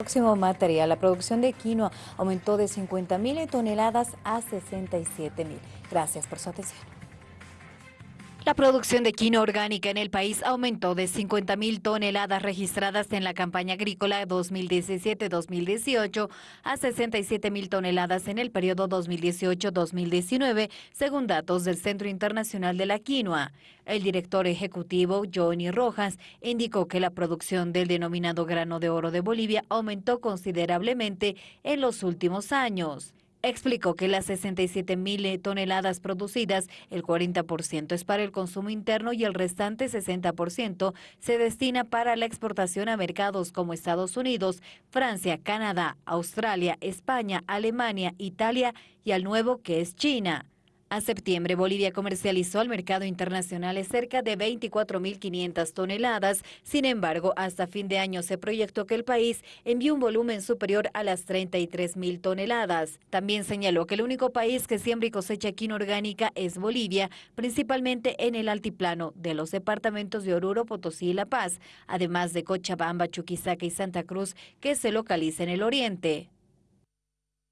Próximo material, la producción de quinoa aumentó de 50 mil toneladas a 67 mil. Gracias por su atención. La producción de quinoa orgánica en el país aumentó de 50.000 toneladas registradas en la campaña agrícola 2017-2018 a 67.000 toneladas en el periodo 2018-2019, según datos del Centro Internacional de la Quinoa. El director ejecutivo, Johnny Rojas, indicó que la producción del denominado grano de oro de Bolivia aumentó considerablemente en los últimos años. Explicó que las 67 mil toneladas producidas, el 40% es para el consumo interno y el restante 60% se destina para la exportación a mercados como Estados Unidos, Francia, Canadá, Australia, España, Alemania, Italia y al nuevo que es China. A septiembre, Bolivia comercializó al mercado internacional cerca de 24.500 toneladas. Sin embargo, hasta fin de año se proyectó que el país envió un volumen superior a las 33.000 toneladas. También señaló que el único país que siembra y cosecha quinoa orgánica es Bolivia, principalmente en el altiplano de los departamentos de Oruro, Potosí y La Paz, además de Cochabamba, Chuquisaca y Santa Cruz, que se localiza en el oriente.